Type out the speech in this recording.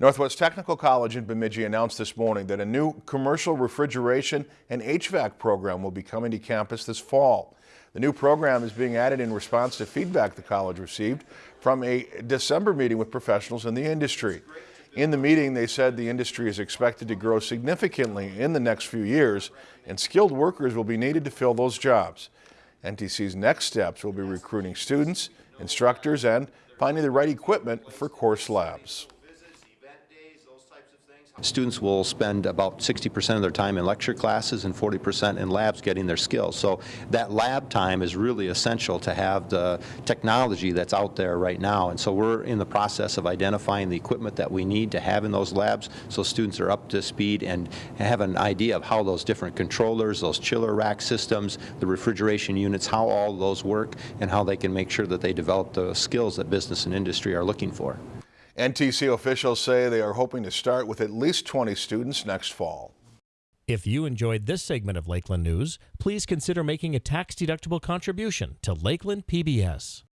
Northwest Technical College in Bemidji announced this morning that a new commercial refrigeration and HVAC program will be coming to campus this fall. The new program is being added in response to feedback the college received from a December meeting with professionals in the industry. In the meeting, they said the industry is expected to grow significantly in the next few years and skilled workers will be needed to fill those jobs. NTC's next steps will be recruiting students, instructors, and finding the right equipment for course labs. Students will spend about 60% of their time in lecture classes and 40% in labs getting their skills. So that lab time is really essential to have the technology that's out there right now. And so we're in the process of identifying the equipment that we need to have in those labs so students are up to speed and have an idea of how those different controllers, those chiller rack systems, the refrigeration units, how all those work and how they can make sure that they develop the skills that business and industry are looking for. NTC officials say they are hoping to start with at least 20 students next fall. If you enjoyed this segment of Lakeland News, please consider making a tax-deductible contribution to Lakeland PBS.